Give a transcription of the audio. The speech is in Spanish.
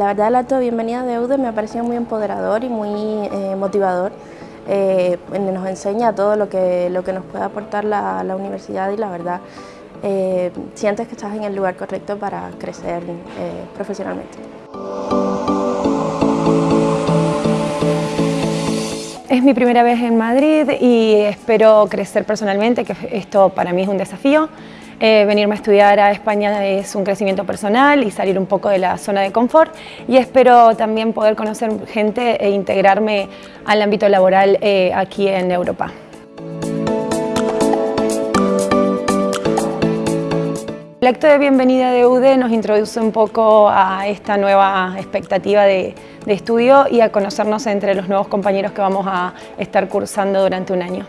La verdad el acto de bienvenida de UDE me ha parecido muy empoderador y muy eh, motivador. Eh, nos enseña todo lo que, lo que nos puede aportar la, la universidad y la verdad eh, sientes que estás en el lugar correcto para crecer eh, profesionalmente. Es mi primera vez en Madrid y espero crecer personalmente, que esto para mí es un desafío. Eh, venirme a estudiar a España es un crecimiento personal y salir un poco de la zona de confort y espero también poder conocer gente e integrarme al ámbito laboral eh, aquí en Europa. El acto de bienvenida de UDE nos introduce un poco a esta nueva expectativa de, de estudio y a conocernos entre los nuevos compañeros que vamos a estar cursando durante un año.